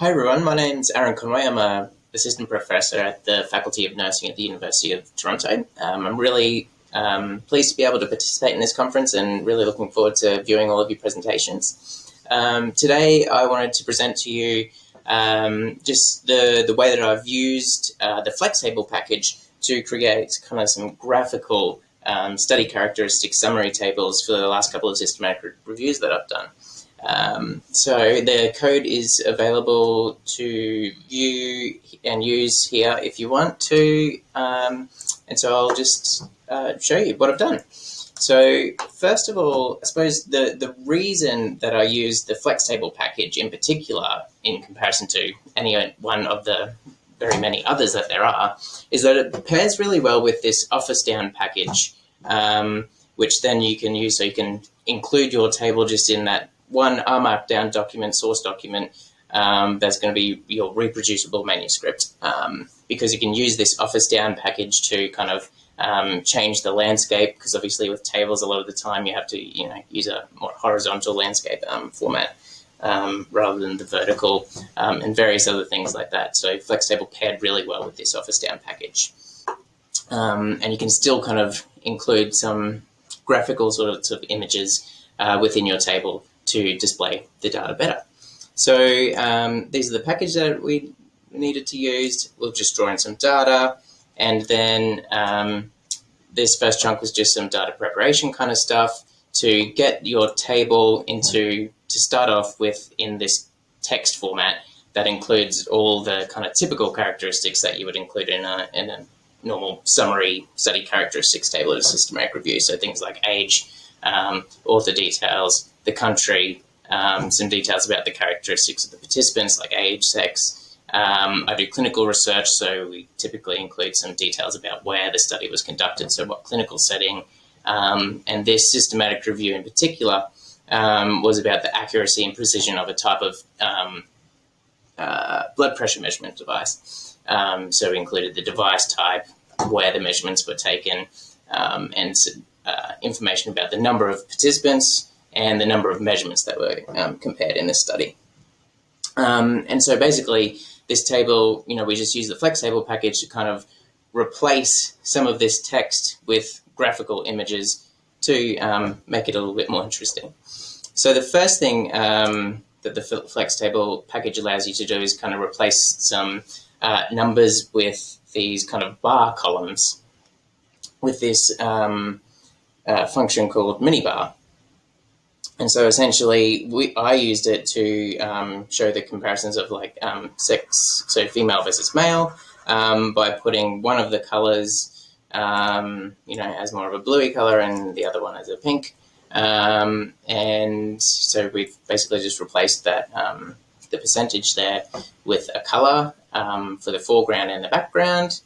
Hi everyone, my name's Aaron Conway. I'm a assistant professor at the Faculty of Nursing at the University of Toronto. Um, I'm really um, pleased to be able to participate in this conference and really looking forward to viewing all of your presentations. Um, today I wanted to present to you um, just the, the way that I've used uh, the FlexTable package to create kind of some graphical um, study characteristic summary tables for the last couple of systematic re reviews that I've done. Um, so the code is available to view and use here if you want to. Um, and so I'll just uh, show you what I've done. So first of all, I suppose the, the reason that I use the FlexTable package in particular in comparison to any one of the very many others that there are is that it pairs really well with this office down package, um, which then you can use so you can include your table just in that one R Markdown document, source document, um, that's going to be your reproducible manuscript um, because you can use this Office Down package to kind of um, change the landscape because obviously with tables a lot of the time you have to you know use a more horizontal landscape um, format um, rather than the vertical um, and various other things like that. So FlexTable paired really well with this Office Down package. and you can still kind of include some graphical sorts of images uh, within your table to display the data better. So um, these are the packages that we needed to use. We'll just draw in some data and then um, this first chunk was just some data preparation kind of stuff to get your table into, to start off with in this text format that includes all the kind of typical characteristics that you would include in a, in a normal summary study characteristics table at a systematic review. So things like age, um, author details, the country, um, some details about the characteristics of the participants like age, sex. Um, I do clinical research, so we typically include some details about where the study was conducted, so what clinical setting. Um, and this systematic review in particular um, was about the accuracy and precision of a type of um, uh, blood pressure measurement device. Um, so we included the device type, where the measurements were taken, and uh, information about the number of participants, and the number of measurements that were um, compared in this study. Um, and so basically, this table, you know, we just use the FlexTable package to kind of replace some of this text with graphical images to um, make it a little bit more interesting. So the first thing um, that the FlexTable package allows you to do is kind of replace some uh, numbers with these kind of bar columns with this um, uh, function called minibar. And so essentially, we, I used it to um, show the comparisons of like um, sex, so female versus male, um, by putting one of the colors, um, you know, as more of a bluey color and the other one as a pink. Um, and so we've basically just replaced that, um, the percentage there with a color for the foreground and the background.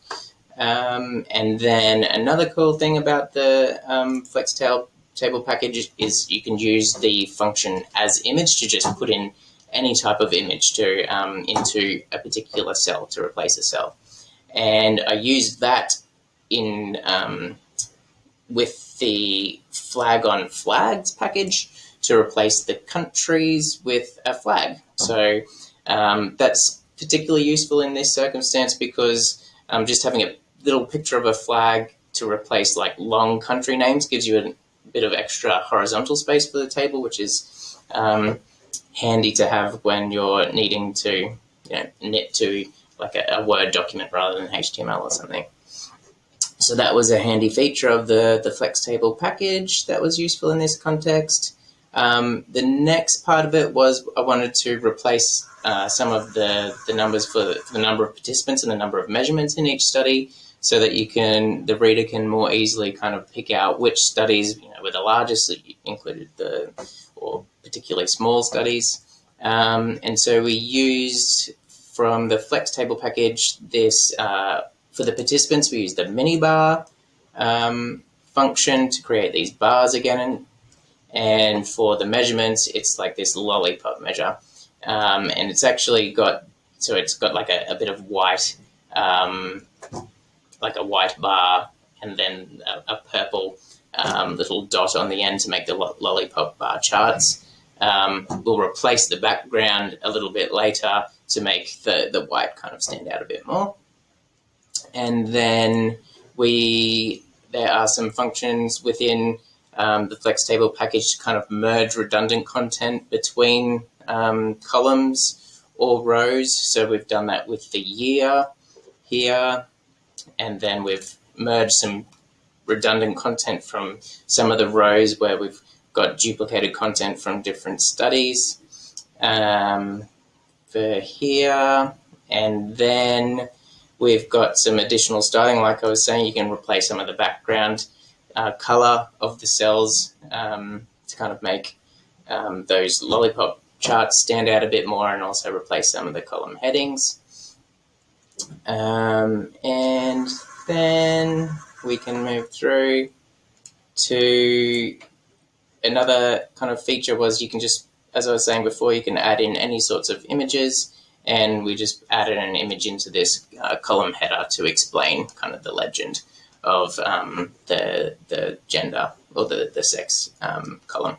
and then another cool thing about the um, FlexTable table package is you can use the function as image to just put in any type of image to um, into a particular cell to replace a cell. And I used that in um, with the flagon flags package to replace the countries with a flag. So um, that's particularly useful in this circumstance because um, just having a little picture of a flag to replace like long country names gives you a bit of extra horizontal space for the table, which is um, handy to have when you're needing to you know, knit to like a, a, Word document rather than HTML or something. So that was a handy feature of the, the FlexTable package that was useful in this context. Um, the next part of it was I wanted to replace uh, some of the, the numbers for the, for the number of participants and the number of measurements in each study so that you can the reader can more easily kind of pick out which studies you know were the largest that included the or particularly small studies. Um, and so we used from the FlexTable package this uh, for the participants we used the mini bar um, function to create these bars again and, and for the measurements it's like this lollipop measure um, and it's actually got so it's got like a, a bit of white um, like a white bar and then a, a purple um, little dot on the end to make the lo lollipop bar charts. um, we'll replace the background a little bit later to make the, the white kind of stand out a bit more. And then we there are some functions within um, the Flex table package to kind of merge redundant content between um, columns or rows. So we've done that with the year here, and then we've merged some redundant content from some of the rows where we've got duplicated content from different studies um, for here. And then we've got some additional styling. Like I was saying, you can replace some of the background uh, color of the cells um, to kind of make um, those lollipop charts stand out a bit more and also replace some of the column headings. Um, and then we can move through to another kind of feature was you can just, as I was saying before, you can add in any sorts of images and we just added an image into this uh, column header to explain kind of the legend of um, the, the gender or the, the sex um, column.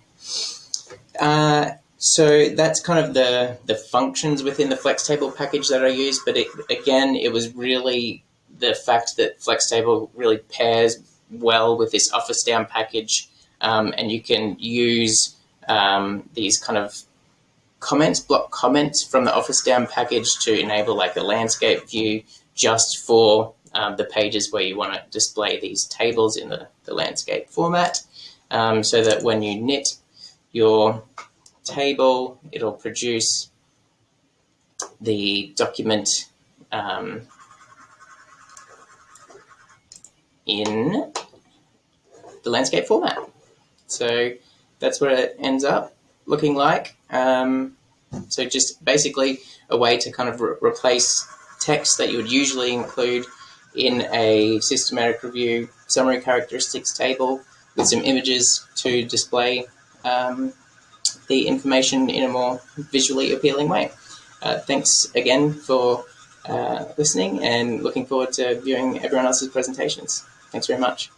Uh, so that's kind of the, the functions within the Flex table package that I use. But it, again, it was really the fact that Flex table really pairs well with this Office-Down package. Um, and you can use um, these kind of comments, block comments from the Office-Down package to enable like a landscape view just for um, the pages where you want to display these tables in the, the landscape format um, so that when you knit your table, it'll produce the document um, in the landscape format. So that's what it ends up looking like. Um, so just basically a way to kind of re replace text that you would usually include in a systematic review summary characteristics table with some images to display um, the information in a more visually appealing way. Uh, thanks again for uh, listening and looking forward to viewing everyone else's presentations. Thanks very much.